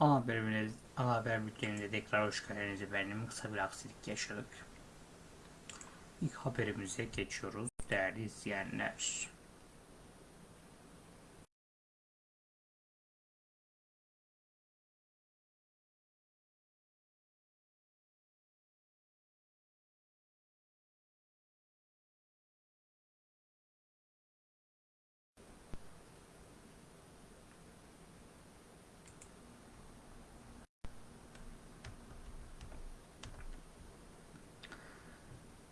Ana haberimiz, ana haber bülteninde tekrar hoş geldiniz efendim. Kısa bir aksilik yaşadık. İlk haberimize geçiyoruz değerli izleyenler.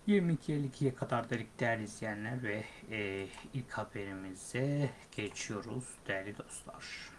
...22.52'ye kadar dedik değerli izleyenler ve e, ilk haberimize geçiyoruz değerli dostlar.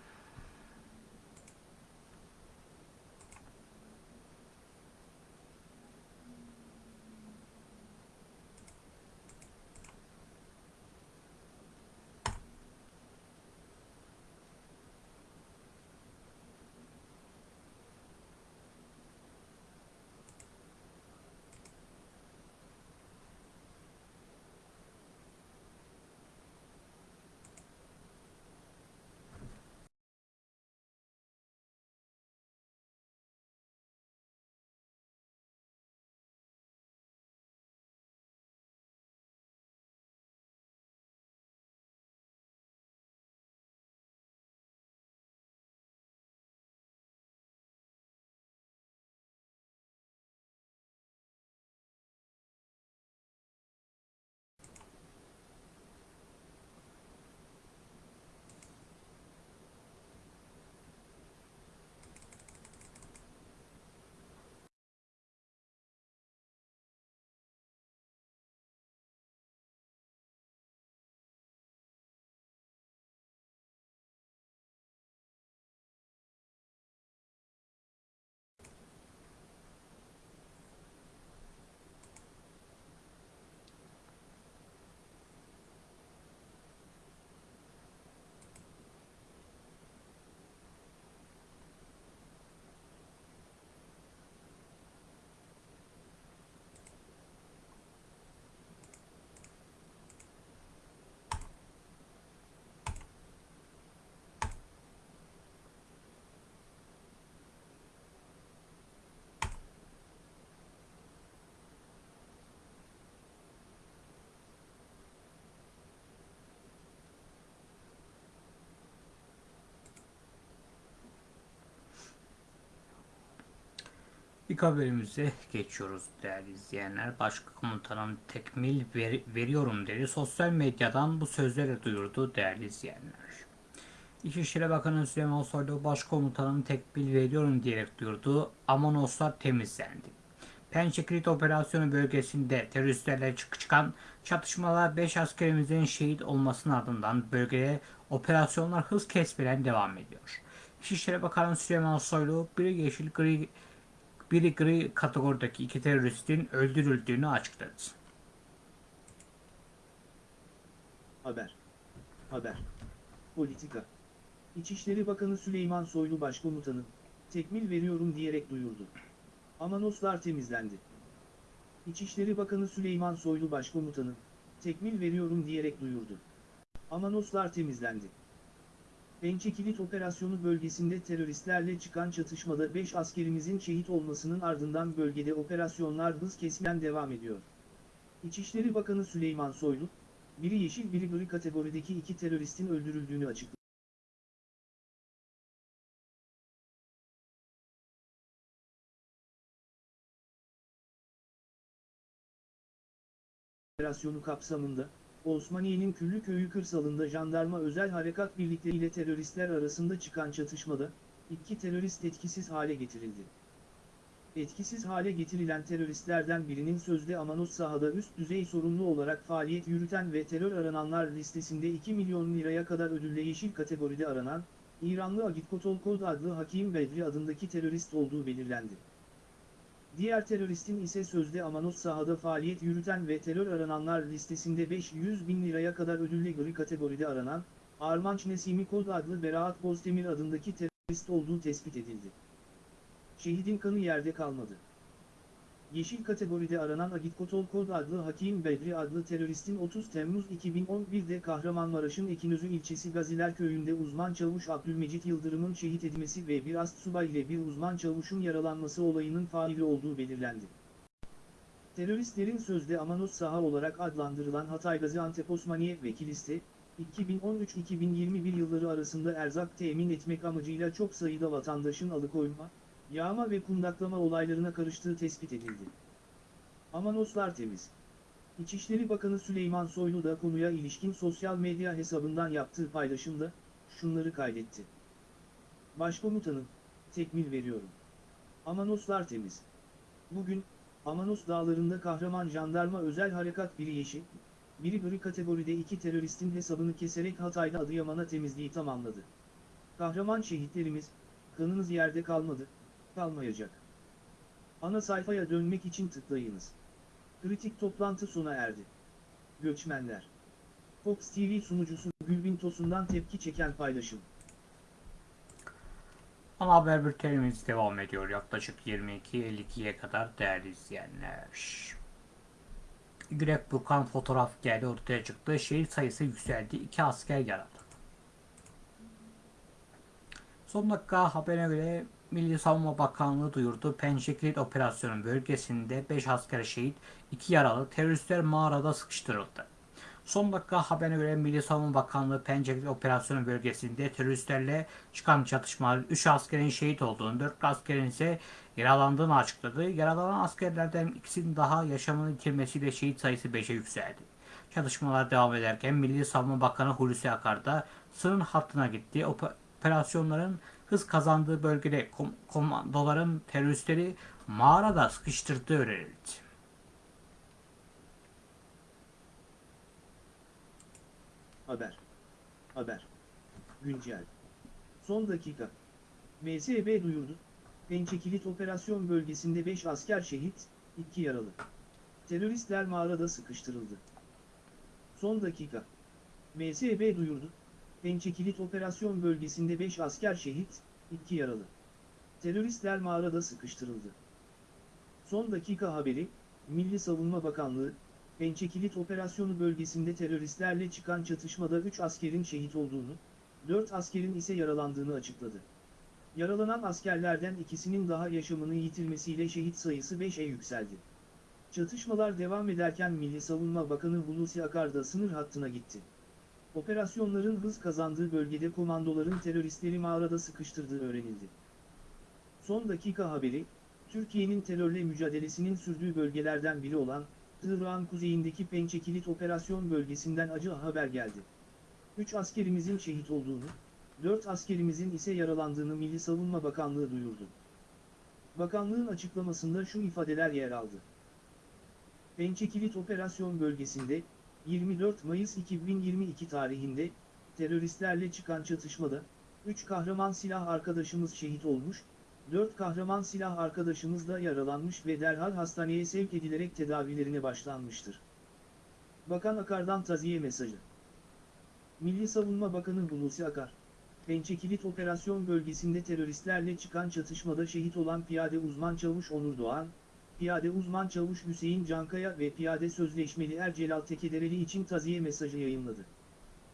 İlk haberimize geçiyoruz değerli izleyenler. Başkomutanın tekmil ver, veriyorum dedi. Sosyal medyadan bu sözleri duyurdu değerli izleyenler. İçişleri Bakanı Süleyman Soylu başkomutanın tekmil veriyorum diyerek duyurdu. Amanoslar temizlendi. Pençe Kilit Operasyonu bölgesinde teröristlerle çık çıkan çatışmalar 5 askerimizin şehit olmasının ardından bölgede operasyonlar hız kesmeden devam ediyor. İçişleri Bakanı Süleyman Soylu bir yeşil gri biri gri kategorideki iki teröristin öldürüldüğünü açıkladı. Haber. Haber. Politika. İçişleri Bakanı Süleyman Soylu Başkomutanı, tekmil veriyorum diyerek duyurdu. Amanoslar temizlendi. İçişleri Bakanı Süleyman Soylu Başkomutanı, tekmil veriyorum diyerek duyurdu. Amanoslar temizlendi. Pençe Kilit Operasyonu bölgesinde teröristlerle çıkan çatışmada 5 askerimizin şehit olmasının ardından bölgede operasyonlar hız kesmeden devam ediyor. İçişleri Bakanı Süleyman Soylu, biri yeşil biri gri kategorideki iki teröristin öldürüldüğünü açıkladı. operasyonu kapsamında, Osmaniye'nin Küllüköy'ü kırsalında jandarma özel harekat birlikleri ile teröristler arasında çıkan çatışmada, iki terörist etkisiz hale getirildi. Etkisiz hale getirilen teröristlerden birinin sözde Amanos sahada üst düzey sorumlu olarak faaliyet yürüten ve terör arananlar listesinde 2 milyon liraya kadar ödülle yeşil kategoride aranan, İranlı Agitkotol Kod adlı Hakim Bedri adındaki terörist olduğu belirlendi. Diğer teröristin ise sözde Amanos sahada faaliyet yürüten ve terör arananlar listesinde 500 bin liraya kadar ödüllü gri kategoride aranan, Armanç Nesimi Kod adlı Beraat Bozdemir adındaki terörist olduğu tespit edildi. Şehidin kanı yerde kalmadı. Yeşil kategoride aranan Agitkotol Kod adlı Hakim Bedri adlı teröristin 30 Temmuz 2011'de Kahramanmaraş'ın Ekinözü ilçesi Gaziler köyünde uzman çavuş Abdülmecit Yıldırım'ın şehit edilmesi ve bir astsubay ile bir uzman çavuşun yaralanması olayının faili olduğu belirlendi. Teröristlerin sözde Amanos saha olarak adlandırılan Hatay Gaziantep Osmaniye ve Kilis'te, 2013-2021 yılları arasında erzak temin etmek amacıyla çok sayıda vatandaşın alıkoyma, yağma ve kundaklama olaylarına karıştığı tespit edildi. Amanoslar temiz. İçişleri Bakanı Süleyman Soylu da konuya ilişkin sosyal medya hesabından yaptığı paylaşımda, şunları kaydetti. Başkomutanım, tekmil veriyorum. Amanoslar temiz. Bugün, Amanos dağlarında kahraman jandarma özel harekat biri yeşil, biri gri kategoride iki teröristin hesabını keserek Hatay'da Adıyaman'a temizliği tamamladı. Kahraman şehitlerimiz, kanınız yerde kalmadı, kalmayacak. Ana sayfaya dönmek için tıklayınız. Kritik toplantı sona erdi. Göçmenler. Fox TV sunucusu Gülbin Tosun'dan tepki çeken paylaşım. Ana haber bültenimiz devam ediyor yaklaşık 22.52'ye kadar değerli izleyenler. Gürek Burkan fotoğraf geldi ortaya çıktı. Şehit sayısı yükseldi. İki asker yaralı. Son dakika haberine göre Milli Savunma Bakanlığı duyurdu. Pençekilit operasyonu bölgesinde 5 asker şehit, 2 yaralı teröristler mağarada sıkıştırıldı. Son dakika haberine göre Milli Savunma Bakanlığı Pençekilit operasyonu bölgesinde teröristlerle çıkan çatışmalar 3 askerin şehit olduğunu, 4 askerin ise yaralandığını açıkladı. Yaralanan askerlerden ikisinin daha yaşamını yitirmesiyle şehit sayısı 5'e yükseldi. Çatışmalar devam ederken Milli Savunma Bakanı Hulusi Akar da sınır hattına gitti. Ope- Operasyonların hız kazandığı bölgede kom- komandoların teröristleri mağarada sıkıştırdığı öğrenildi. Haber. Haber. Güncel. Son dakika. MSB duyurdu. Pençekilit operasyon bölgesinde 5 asker şehit, 2 yaralı. Teröristler mağarada sıkıştırıldı. Son dakika. MSB duyurdu. Pençekilit operasyon bölgesinde 5 asker şehit, 2 yaralı. Teröristler mağarada sıkıştırıldı. Son dakika haberi, Milli Savunma Bakanlığı, Pençekilit operasyonu bölgesinde teröristlerle çıkan çatışmada 3 askerin şehit olduğunu, 4 askerin ise yaralandığını açıkladı. Yaralanan askerlerden ikisinin daha yaşamını yitirmesiyle şehit sayısı 5'e yükseldi. Çatışmalar devam ederken Milli Savunma Bakanı Hulusi Akar da sınır hattına gitti. Operasyonların hız kazandığı bölgede komandoların teröristleri mağarada sıkıştırdığı öğrenildi. Son dakika haberi, Türkiye'nin terörle mücadelesinin sürdüğü bölgelerden biri olan, Irak'ın kuzeyindeki Pençekilit operasyon bölgesinden acı haber geldi. 3 askerimizin şehit olduğunu, 4 askerimizin ise yaralandığını Milli Savunma Bakanlığı duyurdu. Bakanlığın açıklamasında şu ifadeler yer aldı. Pençekilit operasyon bölgesinde, 24 Mayıs 2022 tarihinde, teröristlerle çıkan çatışmada, 3 kahraman silah arkadaşımız şehit olmuş, 4 kahraman silah arkadaşımız da yaralanmış ve derhal hastaneye sevk edilerek tedavilerine başlanmıştır. Bakan Akar'dan taziye mesajı. Milli Savunma Bakanı Hulusi Akar, Pençekilit operasyon bölgesinde teröristlerle çıkan çatışmada şehit olan piyade uzman çavuş Onur Doğan, piyade uzman çavuş Hüseyin Cankaya ve piyade sözleşmeli Ercelal Tekedereli için taziye mesajı yayınladı.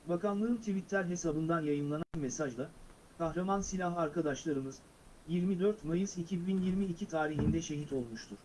Bakanlığın Twitter hesabından yayınlanan mesajda, kahraman silah arkadaşlarımız, 24 Mayıs 2022 tarihinde şehit olmuştur.